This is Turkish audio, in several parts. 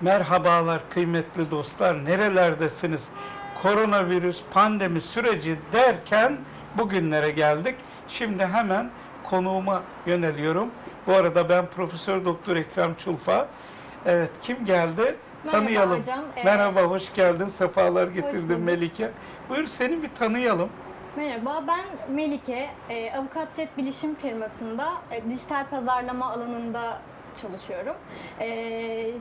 Merhabalar kıymetli dostlar. Nerelerdesiniz? Koronavirüs pandemi süreci derken bugünlere geldik. Şimdi hemen konuğuma yöneliyorum. Bu arada ben Profesör Doktor Ekrem Çulfa. Evet kim geldi? Merhaba tanıyalım. hocam. Ee, Merhaba, hoş geldin. Sefalar getirdin bulduk. Melike. Buyur seni bir tanıyalım. Merhaba, ben Melike. E, Avukat Jet Bilişim firmasında e, dijital pazarlama alanında çalışıyorum. E,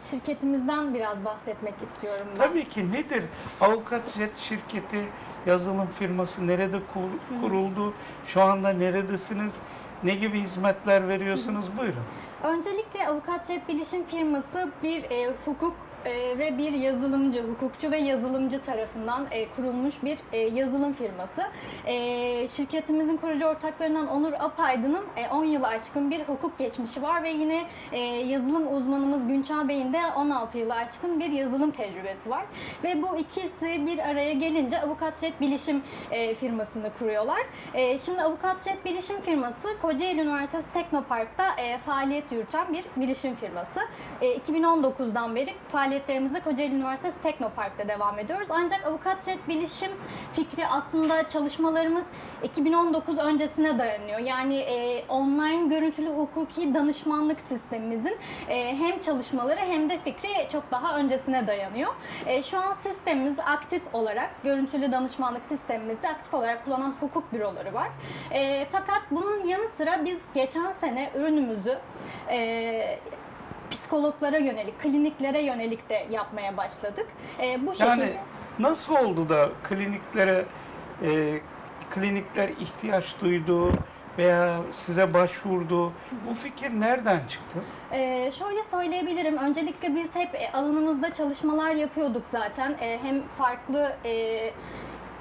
şirketimizden biraz bahsetmek istiyorum ben. Tabii ki nedir? Avukat Jet şirketi, yazılım firması nerede kur- kuruldu? Şu anda neredesiniz? Ne gibi hizmetler veriyorsunuz? Buyurun. Öncelikle Avukat Jet Bilişim firması bir e, hukuk e, ve bir yazılımcı, hukukçu ve yazılımcı tarafından e, kurulmuş bir e, yazılım firması. E, şirketimizin kurucu ortaklarından Onur Apaydın'ın e, 10 yılı aşkın bir hukuk geçmişi var ve yine e, yazılım uzmanımız Günçağ Bey'in de 16 yılı aşkın bir yazılım tecrübesi var. Ve bu ikisi bir araya gelince Avukat Jet Bilişim e, firmasını kuruyorlar. E, şimdi Avukat Jet Bilişim firması Kocaeli Üniversitesi Teknopark'ta e, faaliyet yürüten bir bilişim firması. E, 2019'dan beri faaliyetlerimize Kocaeli Üniversitesi Teknopark'ta devam ediyoruz. Ancak Avukat Jet Bilişim fikri aslında çalışmalarımız 2019 öncesine dayanıyor. Yani e, online görüntülü hukuki danışmanlık sistemimizin e, hem çalışmaları hem de fikri çok daha öncesine dayanıyor. E, şu an sistemimiz aktif olarak, görüntülü danışmanlık sistemimizi aktif olarak kullanan hukuk büroları var. E, fakat bunun yanı sıra biz geçen sene ürünümüzü e, psikologlara yönelik, kliniklere yönelik de yapmaya başladık. E, bu şekilde... Yani nasıl oldu da kliniklere e, klinikler ihtiyaç duydu veya size başvurdu? Bu fikir nereden çıktı? Ee, şöyle söyleyebilirim. Öncelikle biz hep e, alanımızda çalışmalar yapıyorduk zaten. E, hem farklı e,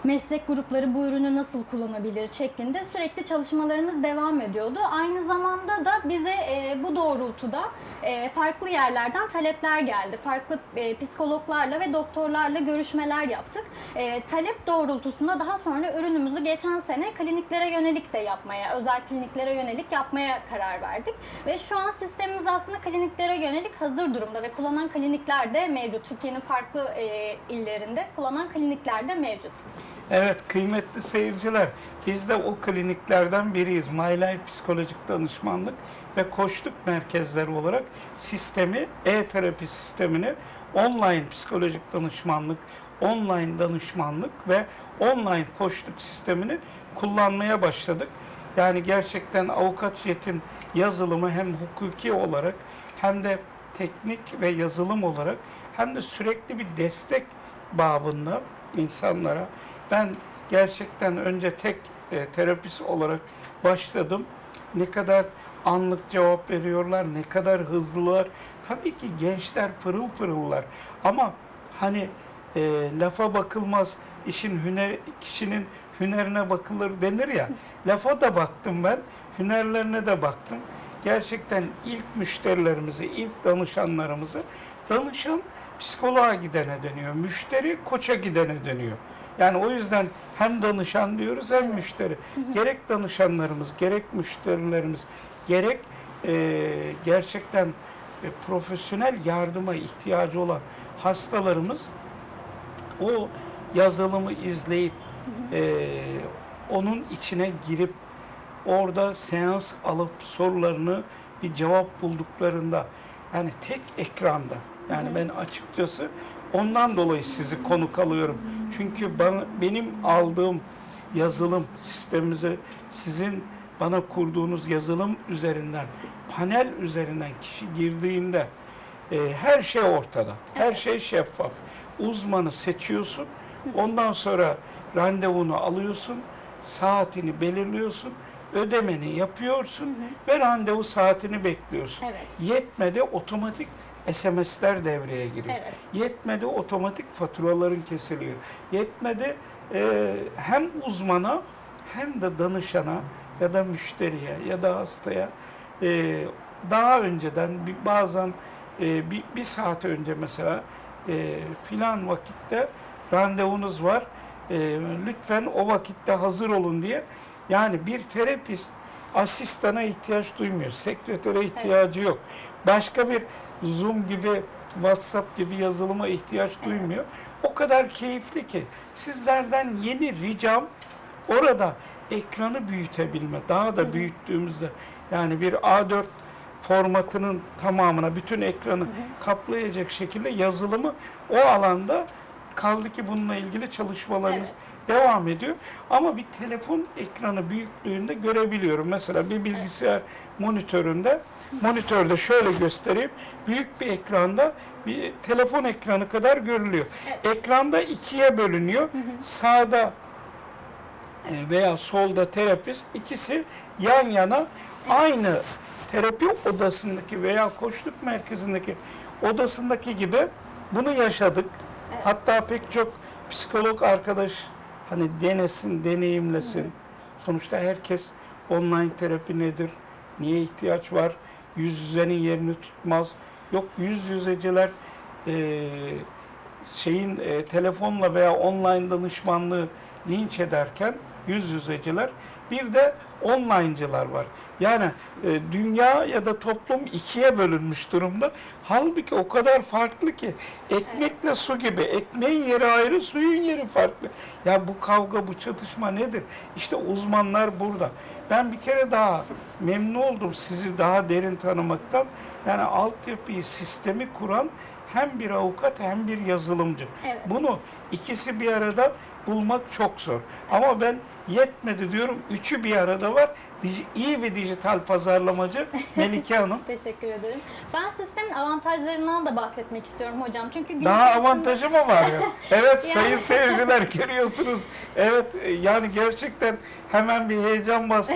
meslek grupları bu ürünü nasıl kullanabilir şeklinde sürekli çalışmalarımız devam ediyordu. Aynı zamanda da bize e, bu doğrultuda e, farklı yerlerden talepler geldi. Farklı e, psikologlarla ve doktorlarla görüşmeler yaptık. E, talep doğrultusunda daha sonra ürünümüzü geçen sene kliniklere yönelik de yapmaya, özel kliniklere yönelik yapmaya karar verdik. Ve şu an sistemimiz aslında kliniklere yönelik hazır durumda ve kullanan klinikler de mevcut. Türkiye'nin farklı e, illerinde kullanan klinikler de mevcut. Evet kıymetli seyirciler biz de o kliniklerden biriyiz. My Life Psikolojik Danışmanlık ve Koçluk Merkezleri olarak sistemi, e-terapi sistemini online psikolojik danışmanlık, online danışmanlık ve online koçluk sistemini kullanmaya başladık. Yani gerçekten avukat jetin yazılımı hem hukuki olarak hem de teknik ve yazılım olarak hem de sürekli bir destek babında insanlara ben gerçekten önce tek e, terapist olarak başladım. Ne kadar anlık cevap veriyorlar, ne kadar hızlılar. Tabii ki gençler pırıl pırıllar. Ama hani e, lafa bakılmaz, işin hüner, kişinin hünerine bakılır denir ya. Lafa da baktım ben, hünerlerine de baktım. Gerçekten ilk müşterilerimizi, ilk danışanlarımızı danışan psikoloğa gidene dönüyor. Müşteri koça gidene dönüyor. Yani o yüzden hem danışan diyoruz hem müşteri. Gerek danışanlarımız, gerek müşterilerimiz, gerek e, gerçekten e, profesyonel yardıma ihtiyacı olan hastalarımız o yazılımı izleyip e, onun içine girip orada seans alıp sorularını bir cevap bulduklarında yani tek ekranda yani ben açıkçası ondan dolayı sizi konuk alıyorum. Çünkü bana, benim aldığım yazılım sistemimize sizin bana kurduğunuz yazılım üzerinden panel üzerinden kişi girdiğinde e, her şey ortada. Her şey şeffaf. Uzmanı seçiyorsun. Ondan sonra randevunu alıyorsun. Saatini belirliyorsun. Ödemeni yapıyorsun ve randevu saatini bekliyorsun. Evet. Yetmedi otomatik SMS'ler devreye giriyor. Evet. Yetmedi otomatik faturaların kesiliyor. Yetmedi e, hem uzmana hem de danışana ya da müşteriye ya da hastaya e, daha önceden bir, bazen e, bir, bir saat önce mesela e, filan vakitte randevunuz var. E, lütfen o vakitte hazır olun diye. Yani bir terapist asistana ihtiyaç duymuyor. Sekretere ihtiyacı yok. Başka bir Zoom gibi WhatsApp gibi yazılıma ihtiyaç duymuyor. O kadar keyifli ki sizlerden yeni ricam orada ekranı büyütebilme. Daha da büyüttüğümüzde yani bir A4 formatının tamamına bütün ekranı kaplayacak şekilde yazılımı o alanda kaldı ki bununla ilgili çalışmalarımız devam ediyor. Ama bir telefon ekranı büyüklüğünde görebiliyorum. Mesela bir bilgisayar monitöründe, monitörde şöyle göstereyim. Büyük bir ekranda bir telefon ekranı kadar görülüyor. Ekranda ikiye bölünüyor. Sağda e, veya solda terapist ikisi yan yana aynı terapi odasındaki veya koçluk merkezindeki odasındaki gibi bunu yaşadık. Hatta pek çok psikolog arkadaş hani denesin, deneyimlesin. Sonuçta herkes online terapi nedir? Niye ihtiyaç var? Yüz yüzenin yerini tutmaz. Yok yüz yüzeceler eee şeyin e, telefonla veya online danışmanlığı linç ederken yüz yüzeciler bir de online'cılar var. Yani e, dünya ya da toplum ikiye bölünmüş durumda. Halbuki o kadar farklı ki ekmekle su gibi. Ekmeğin yeri ayrı, suyun yeri farklı. Ya bu kavga, bu çatışma nedir? İşte uzmanlar burada. Ben bir kere daha memnun oldum sizi daha derin tanımaktan. Yani altyapıyı, sistemi kuran hem bir avukat hem bir yazılımcı. Evet. Bunu ikisi bir arada bulmak çok zor. Ama ben yetmedi diyorum. Üçü bir arada var. Dij- iyi bir dijital pazarlamacı Melike Hanım. Teşekkür ederim. Ben sistemin avantajlarından da bahsetmek istiyorum hocam. Çünkü Daha içerisinde- avantajı mı var ya? Evet Yani- sayın seyirciler görüyorsunuz. Evet e, yani gerçekten hemen bir heyecan bastı.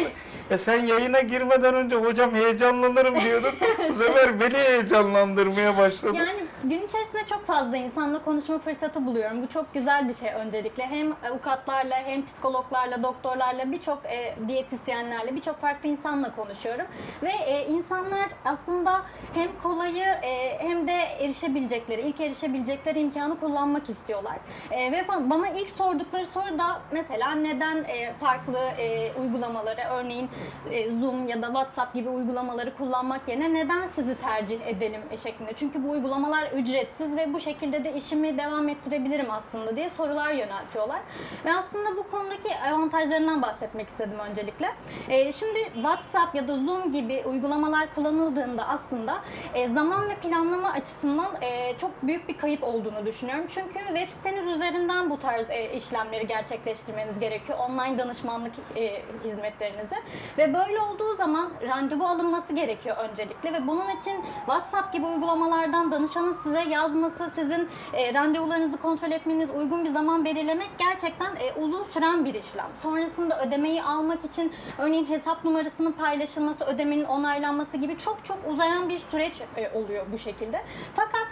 E sen yayına girmeden önce hocam heyecanlanırım diyordun. Bu sefer beni heyecanlandırmaya başladı. Yani gün içerisinde çok fazla insanla konuşma fırsatı buluyorum. Bu çok güzel bir şey öncelikle. Hem avukatlarla, hem psikologlarla, doktorlarla, birçok e, diyetisyenlerle, birçok farklı insanla konuşuyorum. Ve e, insanlar aslında hem kolayı e, hem de erişebilecekleri, ilk erişebilecekleri imkanı kullanmak istiyorlar. E, ve ba- bana ilk sordukları soru da mesela neden e, farklı e, uygulamaları, örneğin e, Zoom ya da WhatsApp gibi uygulamaları kullanmak yerine neden sizi tercih edelim e, şeklinde. Çünkü bu uygulamalar ücretsiz ve bu şekilde de işimi devam ettirebilirim aslında diye sorular yöneltiyorlar. Ve aslında bu konudaki avantajlarından bahsetmek istedim öncelikle. E, şimdi WhatsApp ya da Zoom gibi uygulamalar kullanıldığında aslında e, zaman ve planlama açısından e, çok büyük bir kayıp olduğunu düşünüyorum. Çünkü web siteniz üzerinden bu tarz e, işlemleri gerçekleştirmeniz gerekiyor. Online danışmanlık e, hizmetlerinizi. Ve böyle olduğu zaman randevu alınması gerekiyor öncelikle ve bunun için WhatsApp gibi uygulamalardan danışanın size yazması, sizin e, randevularınızı kontrol etmeniz, uygun bir zaman belirlemek gerçekten e, uzun süren bir işlem. Sonrasında ödemeyi almak için örneğin hesap numarasının paylaşılması, ödemenin onaylanması gibi çok çok uzayan bir süreç e, oluyor bu şekilde. Fakat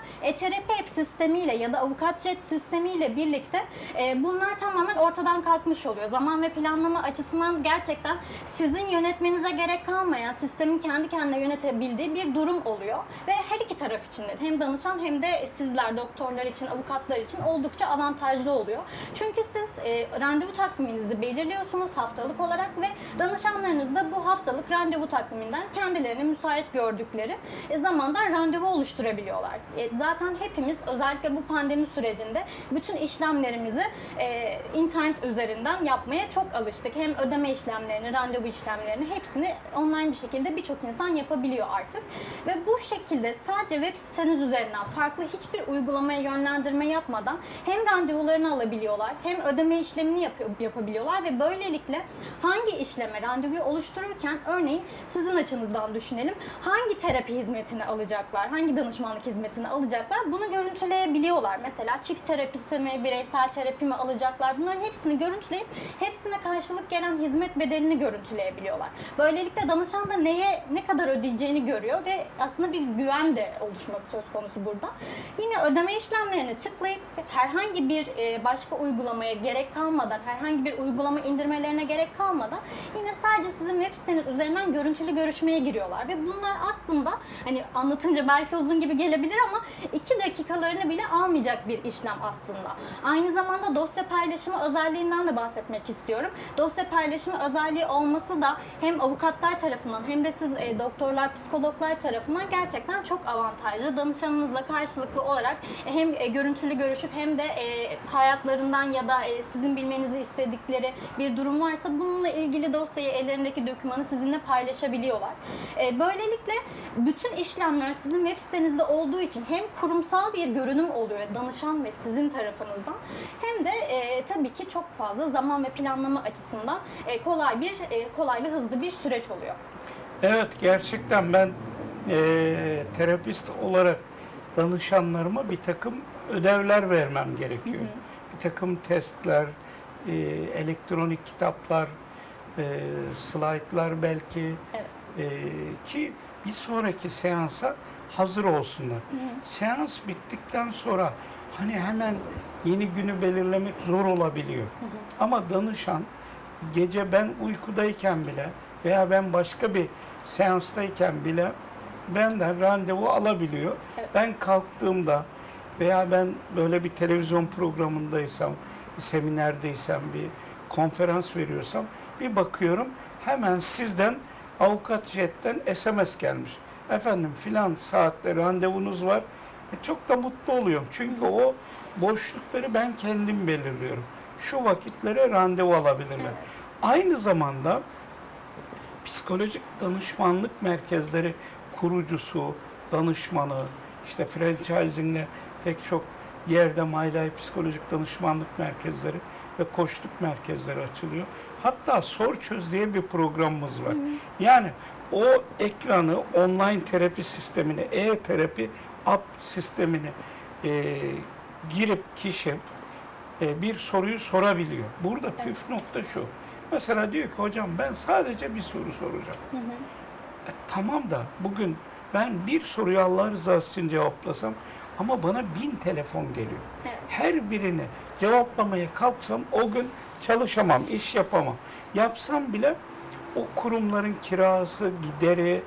app sistemiyle ya da avukatjet sistemiyle birlikte e, bunlar tamamen ortadan kalkmış oluyor. Zaman ve planlama açısından gerçekten sizin yönetmenize gerek kalmayan, sistemin kendi kendine yönetebildiği bir durum oluyor. Ve her iki taraf için de hem danışan hem de sizler, doktorlar için, avukatlar için oldukça avantajlı oluyor. Çünkü siz e, randevu takviminizi belirliyorsunuz haftalık olarak ve danışanlarınız da bu haftalık randevu takviminden kendilerini müsait gördükleri e, zamanda randevu oluşturabiliyorlar. E, zaten hepimiz özellikle bu pandemi sürecinde bütün işlemlerimizi e, internet üzerinden yapmaya çok alıştık. Hem ödeme işlemlerini, randevu işlemlerini hepsini online bir şekilde birçok insan yapabiliyor artık. Ve bu şekilde sadece web siteniz üzerinden farklı hiçbir uygulamaya yönlendirme yapmadan hem randevularını alabiliyorlar hem ödeme işlemini yapıyor, yapabiliyorlar ve böylelikle hangi işleme randevuyu oluştururken örneğin sizin açınızdan düşünelim hangi terapi hizmetini alacaklar, hangi danışmanlık hizmetini alacaklar bunu görüntüleyebiliyorlar. Mesela çift terapisi mi, bireysel terapi mi alacaklar bunların hepsini görüntüleyip hepsine karşılık gelen hizmet bedelini görüntüleyebiliyorlar. Böylelikle danışan da neye ne kadar ödeyeceğini görüyor ve aslında bir güven de oluşması söz konusu burada. Yine ödeme işlemlerini tıklayıp herhangi bir e, başka uygulamaya gerek kalmadan, herhangi bir uygulama indirmelerine gerek kalmadan yine sadece sizin web siteniz üzerinden görüntülü görüşmeye giriyorlar ve bunlar aslında hani anlatınca belki uzun gibi gelebilir ama iki dakikalarını bile almayacak bir işlem aslında. Aynı zamanda dosya paylaşımı özelliğinden de bahsetmek istiyorum. Dosya paylaşımı özelliği olması da hem avukatlar tarafından hem de siz e, doktorlar, psikologlar tarafından gerçekten çok avantajlı. Danışanınızla karşılıklı olarak hem e, görüntülü görüşüp hem de e, hayatlarından ya da e, sizin bilmenizi istedikleri bir durum varsa bununla ilgili dosyayı ellerindeki dokümanı sizinle paylaşabiliyorlar. E, böylelikle bütün işlemler sizin web sitenizde olduğu için hem kurumsal bir görünüm oluyor danışan ve sizin tarafınızdan hem de e, tabii ki çok fazla zaman ve planlama açısından e, kolay bir e, kolay ve hızlı bir süreç oluyor. Evet gerçekten ben eee, terapist olarak danışanlarıma bir takım ödevler vermem gerekiyor. Bir takım testler, eee, elektronik kitaplar, eee slaytlar belki Evet. eee, ki bir sonraki seansa hazır olsunlar. Seans bittikten sonra hani hemen yeni günü belirlemek zor olabiliyor. Ama danışan gece ben uykudayken bile veya ben başka bir seanstayken bile benden randevu alabiliyor. Evet. Ben kalktığımda veya ben böyle bir televizyon programındaysam, bir seminerdeysem, bir konferans veriyorsam bir bakıyorum hemen sizden avukat jetten SMS gelmiş. Efendim filan saatte randevunuz var. E, çok da mutlu oluyorum. Çünkü o boşlukları ben kendim belirliyorum. Şu vakitlere randevu alabilirler. Evet. Aynı zamanda psikolojik danışmanlık merkezleri kurucusu, danışmanı, işte franchising'le pek çok yerde Life psikolojik danışmanlık merkezleri ve koçluk merkezleri açılıyor. Hatta Sor Çöz diye bir programımız var. Yani o ekranı online terapi sistemini, e-terapi app sistemini e, girip kişi e, bir soruyu sorabiliyor. Burada püf nokta şu. Mesela diyor ki hocam ben sadece bir soru soracağım. E, tamam da bugün ben bir soruyu Allah rızası için cevaplasam ama bana bin telefon geliyor. Evet. Her birini cevaplamaya kalksam o gün çalışamam, iş yapamam. Yapsam bile o kurumların kirası, gideri,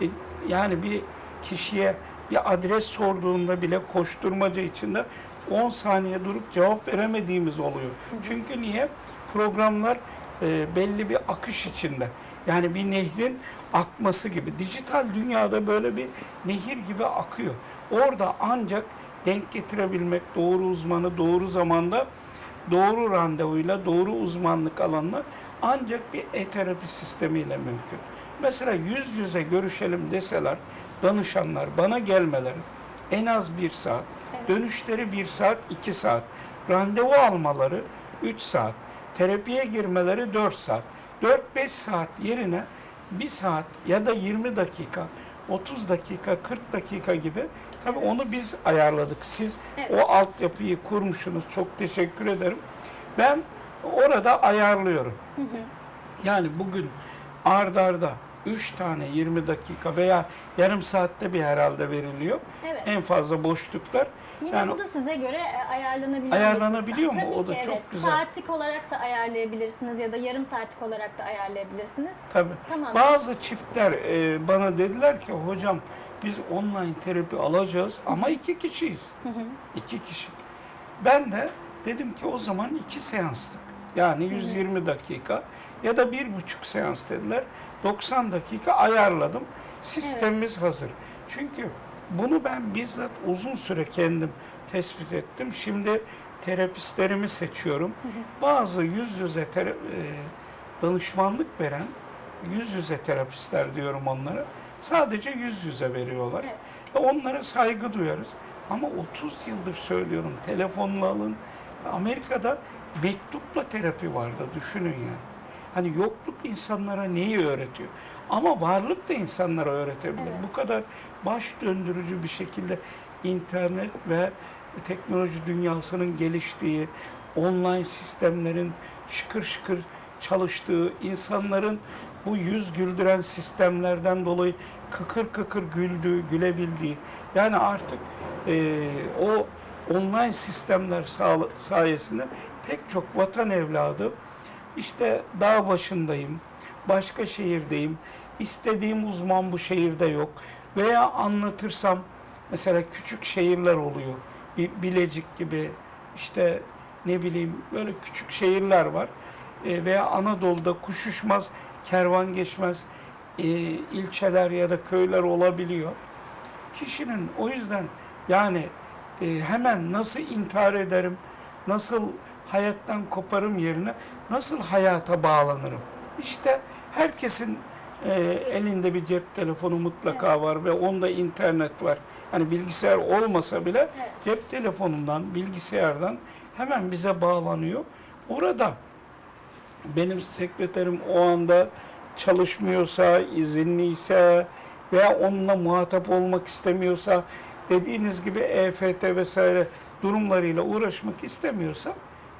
e, yani bir kişiye bir adres sorduğunda bile koşturmaca içinde 10 saniye durup cevap veremediğimiz oluyor. Çünkü niye? Programlar e, belli bir akış içinde. Yani bir nehrin akması gibi. Dijital dünyada böyle bir nehir gibi akıyor. Orada ancak denk getirebilmek, doğru uzmanı doğru zamanda, doğru randevuyla, doğru uzmanlık alanına ancak bir e-terapi sistemiyle mümkün. Mesela yüz yüze görüşelim deseler, danışanlar bana gelmeleri en az bir saat, dönüşleri bir saat, iki saat, randevu almaları üç saat, terapiye girmeleri dört saat. 4-5 saat yerine bir saat ya da 20 dakika, 30 dakika, 40 dakika gibi tabii onu biz ayarladık. Siz Evet. o altyapıyı kurmuşsunuz. Çok teşekkür ederim. Ben orada ayarlıyorum. Yani bugün ard arda 3 tane 20 dakika veya yarım saatte bir herhalde veriliyor. Evet. En fazla boşluklar. Yine Yani bu da size göre e, ayarlanabilir. bir Ayarlanabiliyor mu? Tabii O da ki, çok evet. güzel. Saatlik olarak da ayarlayabilirsiniz ya da yarım saatlik olarak da ayarlayabilirsiniz. Tabii. Tamam. Bazı çiftler e, bana dediler ki hocam biz online terapi alacağız ama iki kişiyiz. İki kişi. Ben de dedim ki o zaman iki seanslık. Yani 120 dakika ya da bir buçuk seans dediler. 90 dakika ayarladım. Sistemimiz hazır. Çünkü bunu ben bizzat uzun süre kendim tespit ettim. Şimdi terapistlerimi seçiyorum. Bazı yüz yüze e, danışmanlık veren yüz yüze terapistler diyorum onlara. Sadece yüz yüze veriyorlar. Evet. Ve onlara saygı duyarız. Ama 30 yıldır söylüyorum telefonla alın. Amerika'da mektupla terapi vardı düşünün yani. Hani yokluk insanlara neyi öğretiyor? Ama varlık da insanlara öğretebilir. Evet. Bu kadar baş döndürücü bir şekilde internet ve teknoloji dünyasının geliştiği, online sistemlerin şıkır şıkır çalıştığı, insanların bu yüz güldüren sistemlerden dolayı kıkır kıkır güldüğü, gülebildiği, yani artık eee, o online sistemler sayesinde pek çok vatan evladı işte dağ başındayım, başka şehirdeyim, istediğim uzman bu şehirde yok veya anlatırsam mesela küçük şehirler oluyor. Bir Bilecik gibi işte ne bileyim böyle küçük şehirler var. E, veya Anadolu'da kuş uçmaz, kervan geçmez e, ilçeler ya da köyler olabiliyor. Kişinin o yüzden yani e, hemen nasıl intihar ederim, nasıl hayattan koparım yerine nasıl hayata bağlanırım? İşte herkesin e, elinde bir cep telefonu mutlaka var ve onda internet var. Hani bilgisayar olmasa bile Evet. cep telefonundan, bilgisayardan hemen bize bağlanıyor. Orada benim sekreterim o anda çalışmıyorsa, izinliyse veya onunla muhatap olmak istemiyorsa, dediğiniz gibi EFT vesaire durumlarıyla uğraşmak istemiyorsa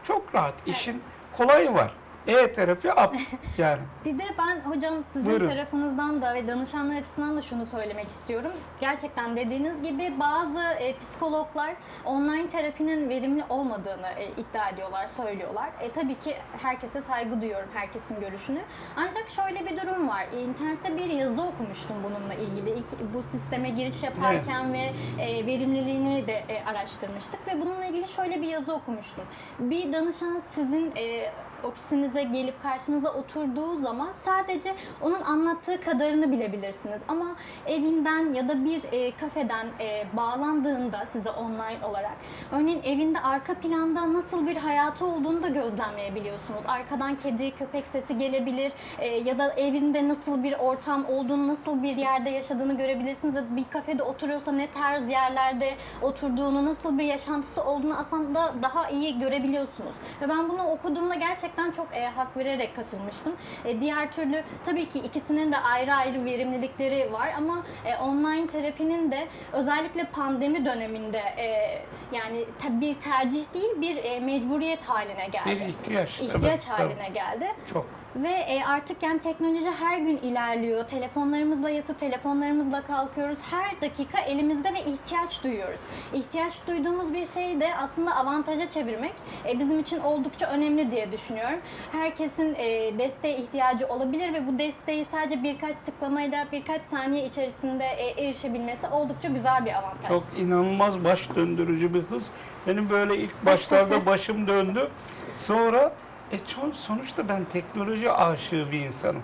çok rahat. İşin kolayı var. E-terapi app yani. Bir de ben hocam sizin Buyurun. tarafınızdan da ve danışanlar açısından da şunu söylemek istiyorum. Gerçekten dediğiniz gibi bazı e, psikologlar online terapinin verimli olmadığını e, iddia ediyorlar, söylüyorlar. E, tabii ki herkese saygı duyuyorum, herkesin görüşünü. Ancak şöyle bir durum var. E, internette bir yazı okumuştum bununla ilgili. İlk bu sisteme giriş yaparken ve e, verimliliğini de e, araştırmıştık ve bununla ilgili şöyle bir yazı okumuştum. Bir danışan sizin e, ofisinize gelip karşınıza oturduğu zaman sadece onun anlattığı kadarını bilebilirsiniz. Ama evinden ya da bir e, kafeden e, bağlandığında size online olarak örneğin evinde arka planda nasıl bir hayatı olduğunu da gözlemleyebiliyorsunuz. Arkadan kedi, köpek sesi gelebilir e, ya da evinde nasıl bir ortam olduğunu, nasıl bir yerde yaşadığını görebilirsiniz. Bir kafede oturuyorsa ne tarz yerlerde oturduğunu, nasıl bir yaşantısı olduğunu aslında daha iyi görebiliyorsunuz. Ve ben bunu okuduğumda gerçekten çok e, hak vererek katılmıştım. E, diğer türlü tabii ki ikisinin de ayrı ayrı verimlilikleri var ama e, online terapinin de özellikle pandemi döneminde e, yani bir tercih değil bir e, mecburiyet haline geldi. Bir ihtiyaç. İhtiyaç tabii. haline geldi. Çok. Ve e, artık yani teknoloji her gün ilerliyor. Telefonlarımızla yatıp telefonlarımızla kalkıyoruz. Her dakika elimizde ve ihtiyaç duyuyoruz. İhtiyaç duyduğumuz bir şeyi de aslında avantaja çevirmek e, bizim için oldukça önemli diye düşünüyorum. Herkesin e, desteğe ihtiyacı olabilir ve bu desteği sadece birkaç tıklamayla birkaç saniye içerisinde e, erişebilmesi oldukça güzel bir avantaj. Çok inanılmaz baş döndürücü bir hız. Benim böyle ilk başlarda başım döndü. Sonra e sonuçta ben teknoloji aşığı bir insanım.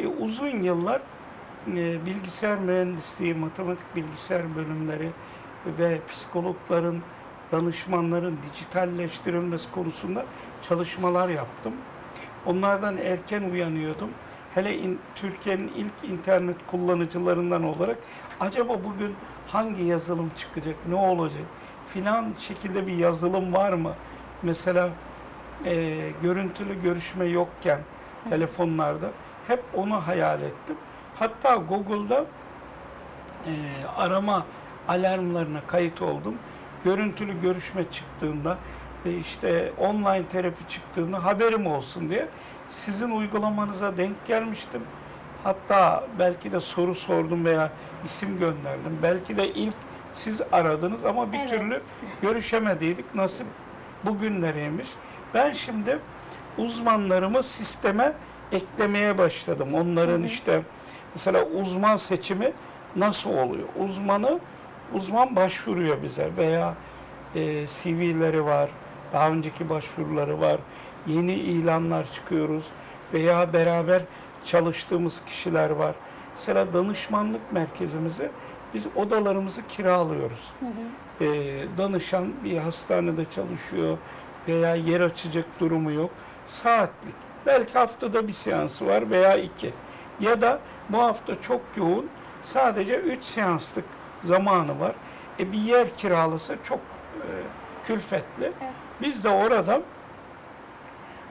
E, uzun yıllar e, bilgisayar mühendisliği, matematik bilgisayar bölümleri ve psikologların, danışmanların dijitalleştirilmesi konusunda çalışmalar yaptım. Onlardan erken uyanıyordum. Hele in- Türkiye'nin ilk internet kullanıcılarından olarak acaba bugün hangi yazılım çıkacak, ne olacak filan şekilde bir yazılım var mı? Mesela e, görüntülü görüşme yokken telefonlarda hep onu hayal ettim. Hatta Google'da e, arama alarmlarına kayıt oldum. Görüntülü görüşme çıktığında e, işte online terapi çıktığında haberim olsun diye sizin uygulamanıza denk gelmiştim. Hatta belki de soru sordum veya isim gönderdim. Belki de ilk siz aradınız ama bir Evet. türlü görüşemediydik. Nasip bugünleriymiş. Ben şimdi uzmanlarımı sisteme eklemeye başladım. Onların işte mesela uzman seçimi nasıl oluyor? Uzmanı uzman başvuruyor bize veya e, CV'leri var, daha önceki başvuruları var, yeni ilanlar çıkıyoruz veya beraber çalıştığımız kişiler var. Mesela danışmanlık merkezimizi biz odalarımızı kiralıyoruz. E, danışan bir hastanede çalışıyor veya yer açacak durumu yok. Saatlik. Belki haftada bir seansı var veya iki. Ya da bu hafta çok yoğun sadece üç seanslık zamanı var. E bir yer kiralasa çok e, külfetli. Evet. Biz de orada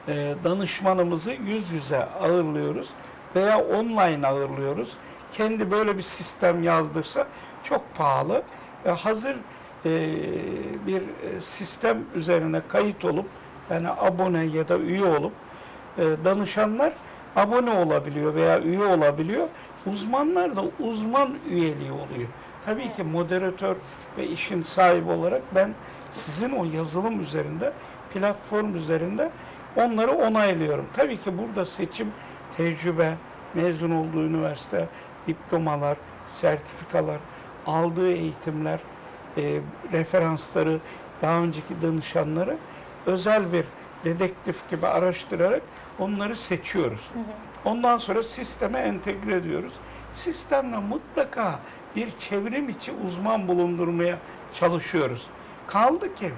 e, danışmanımızı yüz yüze ağırlıyoruz veya online ağırlıyoruz. Kendi böyle bir sistem yazdırsa çok pahalı ve hazır e, bir e, sistem üzerine kayıt olup yani abone ya da üye olup e, danışanlar abone olabiliyor veya üye olabiliyor. Uzmanlar da uzman üyeliği oluyor. Tabii ki moderatör ve işin sahibi olarak ben sizin o yazılım üzerinde, platform üzerinde onları onaylıyorum. Tabii ki burada seçim, tecrübe, mezun olduğu üniversite, diplomalar, sertifikalar, aldığı eğitimler, e, referansları, daha önceki danışanları özel bir dedektif gibi araştırarak onları seçiyoruz. Ondan sonra sisteme entegre ediyoruz. Sistemle mutlaka bir çevrim içi uzman bulundurmaya çalışıyoruz. Kaldı ki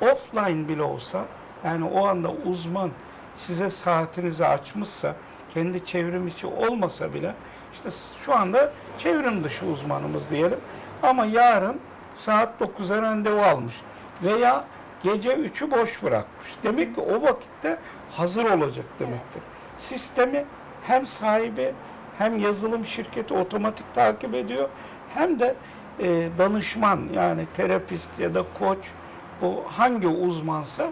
offline bile olsa yani o anda uzman size saatinizi açmışsa kendi çevrim içi olmasa bile işte şu anda çevrim dışı uzmanımız diyelim ama yarın saat 9'a randevu almış veya gece 3'ü boş bırakmış. Demek ki o vakitte hazır olacak demektir. Sistemi hem sahibi hem yazılım şirketi otomatik takip ediyor hem de e, danışman yani terapist ya da koç bu hangi uzmansa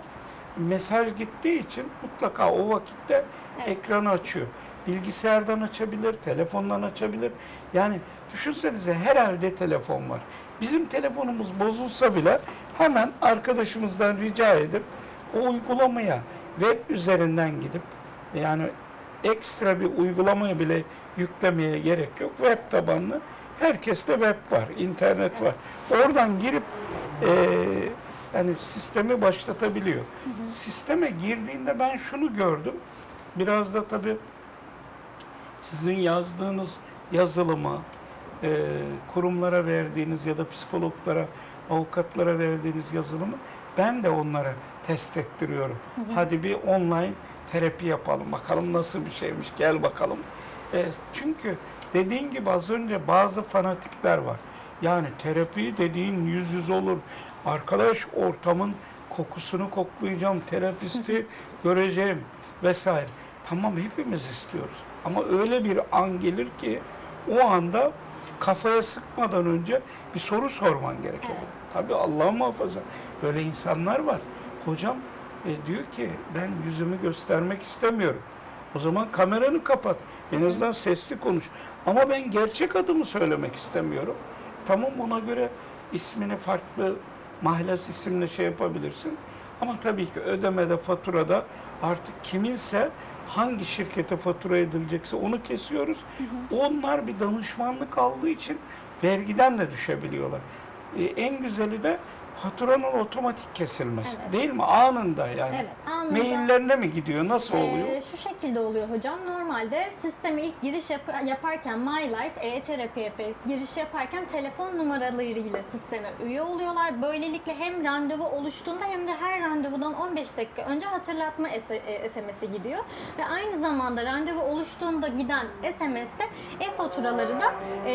mesaj gittiği için mutlaka o vakitte Evet. ekranı açıyor. Bilgisayardan açabilir, telefondan açabilir. Yani düşünsenize her evde telefon var. Bizim telefonumuz bozulsa bile hemen arkadaşımızdan rica edip o uygulamaya web üzerinden gidip yani ekstra bir uygulamaya bile yüklemeye gerek yok. Web tabanlı. Herkeste web var, internet var. Oradan girip eee yani sistemi başlatabiliyor. Sisteme girdiğinde ben şunu gördüm. Biraz da tabii sizin yazdığınız yazılımı, eee, kurumlara verdiğiniz ya da psikologlara, avukatlara verdiğiniz yazılımı ben de onlara test ettiriyorum. Hadi bir online terapi yapalım. Bakalım nasıl bir şeymiş. Gel bakalım. E, çünkü dediğin gibi az önce bazı fanatikler var. Yani terapi dediğin yüz yüze olur. Arkadaş ortamın kokusunu koklayacağım, terapisti göreceğim vesaire. Tamam hepimiz istiyoruz. Ama öyle bir an gelir ki o anda kafaya sıkmadan önce bir soru sorman gerekiyor. Evet. Tabii Allah muhafaza. Böyle insanlar var. Hocam e, diyor ki ben yüzümü göstermek istemiyorum. O zaman kameranı kapat. En azından sesli konuş. Ama ben gerçek adımı söylemek istemiyorum. Tamam ona göre ismini farklı mahlas isimle şey yapabilirsin. Ama tabii ki ödemede, faturada artık kiminse hangi şirkete fatura edilecekse onu kesiyoruz. Onlar bir danışmanlık aldığı için vergiden de düşebiliyorlar. Ee, en güzeli de faturanın otomatik kesilmesi. Evet. Değil mi? Anında yani. Evet, anında. Maillerine mi gidiyor? Nasıl oluyor? Ee, şu şekilde oluyor hocam. Normalde sisteme ilk giriş yap- yaparken MyLife, e-terapiye giriş yaparken telefon numaralarıyla sisteme üye oluyorlar. Böylelikle hem randevu oluştuğunda hem de her randevudan 15 dakika önce hatırlatma S- e, SMS'i gidiyor. Ve aynı zamanda randevu oluştuğunda giden SMS'te e-faturaları da e,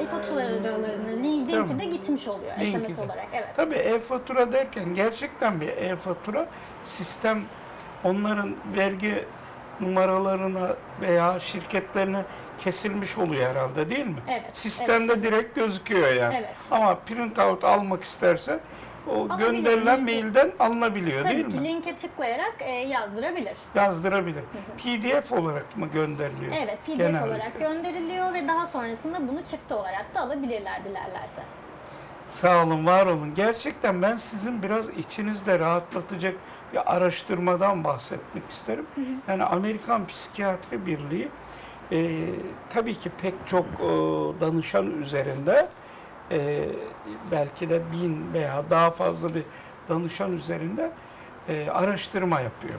e-faturalarının linki de gitmiş oluyor Linki SMS de. olarak. Evet. Tabii e-fatura derken gerçekten bir e-fatura sistem onların vergi numaralarına veya şirketlerine kesilmiş oluyor herhalde değil mi? Evet, Sistemde direkt gözüküyor yani. Evet. Ama print out almak isterse o gönderilen mailden alınabiliyor değil Tabii ki mi? linke tıklayarak e, yazdırabilir. Yazdırabilir. PDF olarak mı gönderiliyor? Evet, PDF genellikle? olarak gönderiliyor ve daha sonrasında bunu çıktı olarak da alabilirler dilerlerse. Sağ olun, var olun. Gerçekten ben sizin biraz içinizde rahatlatacak bir araştırmadan bahsetmek isterim. Yani Amerikan Psikiyatri Birliği e, tabii ki pek çok e, danışan üzerinde e, belki de bin veya daha fazla bir danışan üzerinde e, araştırma yapıyor.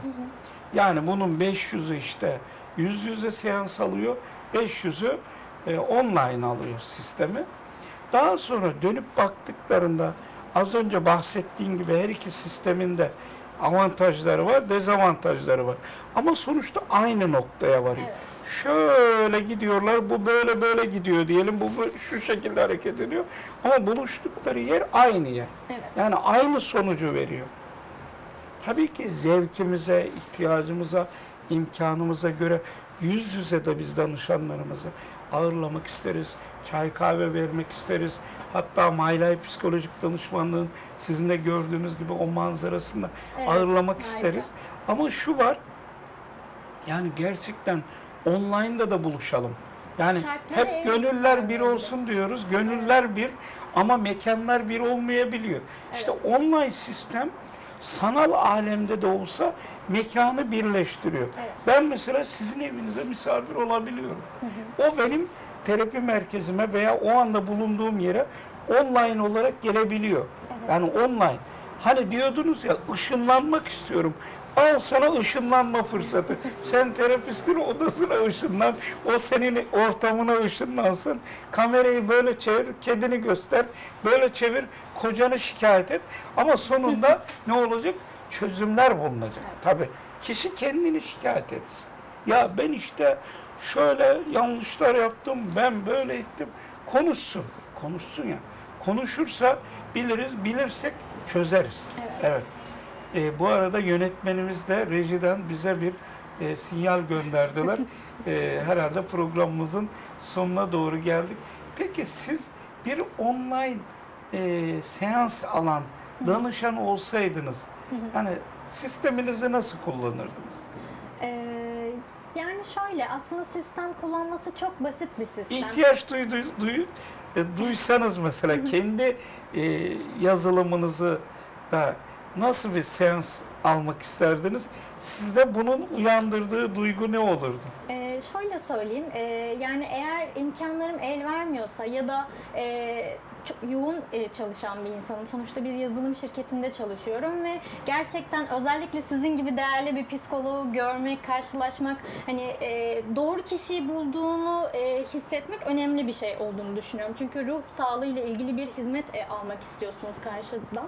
Yani bunun 500'ü işte yüz yüze seans alıyor, 500'ü e, online alıyor sistemi. Daha sonra dönüp baktıklarında az önce bahsettiğim gibi her iki sistemin de avantajları var, dezavantajları var. Ama sonuçta aynı noktaya varıyor. Evet. Şöyle gidiyorlar, bu böyle böyle gidiyor diyelim, bu, bu şu şekilde hareket ediyor. Ama buluştukları yer aynı yer. Evet. Yani aynı sonucu veriyor. Tabii ki zevkimize, ihtiyacımıza, imkanımıza göre yüz yüze de biz danışanlarımızı ağırlamak isteriz. Çay kahve vermek isteriz. Hatta My Life psikolojik danışmanlığın sizin de gördüğünüz gibi o manzarasında Evet, ağırlamak harika. isteriz. Ama şu var, yani gerçekten online'da da buluşalım. Yani Şartları hep evet, gönüller bir olsun diyoruz. Gönüller bir ama mekanlar bir olmayabiliyor. İşte online sistem sanal alemde de olsa mekanı birleştiriyor. Evet. Ben mesela sizin evinize misafir olabiliyorum. O benim terapi merkezime veya o anda bulunduğum yere online olarak gelebiliyor. Evet. Yani online. Hani diyordunuz ya ışınlanmak istiyorum. Al sana ışınlanma fırsatı. Sen terapistin odasına ışınlan. O senin ortamına ışınlansın. Kamerayı böyle çevir, kedini göster. Böyle çevir, kocanı şikayet et. Ama sonunda ne olacak? Çözümler bulunacak. Tabii. Kişi kendini şikayet etsin. Ya ben işte şöyle yanlışlar yaptım, ben böyle ettim. Konuşsun. Konuşsun ya. Konuşursa biliriz, bilirsek çözeriz. Evet. Evet. E, bu arada yönetmenimiz de rejiden bize bir e, sinyal gönderdiler. E, herhalde programımızın sonuna doğru geldik. Peki siz bir online e, seans alan danışan olsaydınız, hani sisteminizi nasıl kullanırdınız? Ee, yani şöyle aslında sistem kullanması çok basit bir sistem. İhtiyaç duydu, duy, e, duysanız mesela kendi e, yazılımınızı da nasıl bir seans almak isterdiniz? Sizde bunun uyandırdığı duygu ne olurdu? Ee, şöyle söyleyeyim, ee, yani eğer imkanlarım el vermiyorsa ya da ee, çok yoğun ee, çalışan bir insanım. Sonuçta bir yazılım şirketinde çalışıyorum ve gerçekten özellikle sizin gibi değerli bir psikoloğu görmek, karşılaşmak, hani ee, doğru kişiyi bulduğunu ee, hissetmek önemli bir şey olduğunu düşünüyorum. Çünkü ruh sağlığı ile ilgili bir hizmet almak istiyorsunuz karşıdan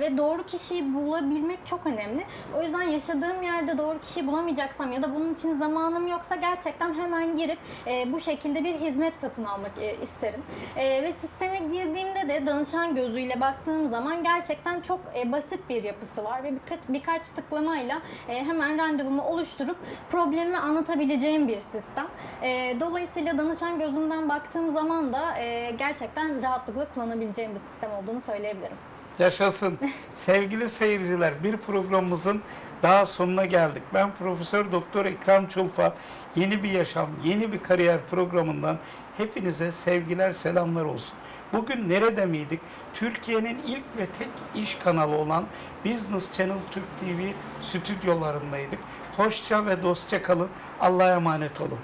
ve doğru kişiyi bulabilmek çok önemli. O yüzden yaşadığım yerde doğru kişiyi bulamayacaksam ya da bunun için zamanım yoksa gerçekten hemen girip e, bu şekilde bir hizmet satın almak e, isterim. E, ve sisteme girdiğimde de danışan gözüyle baktığım zaman gerçekten çok e, basit bir yapısı var ve birkaç, birkaç tıklamayla e, hemen randevumu oluşturup problemimi anlatabileceğim bir sistem. E, dolayısıyla danışan gözünden baktığım zaman da e, gerçekten rahatlıkla kullanabileceğim bir sistem olduğunu söyleyebilirim. Yaşasın. Sevgili seyirciler, bir programımızın daha sonuna geldik. Ben Profesör Doktor Ekrem Çulfa. Yeni bir yaşam, yeni bir kariyer programından hepinize sevgiler, selamlar olsun. Bugün nerede miydik? Türkiye'nin ilk ve tek iş kanalı olan Business Channel Türk TV stüdyolarındaydık. Hoşça ve dostça kalın. Allah'a emanet olun.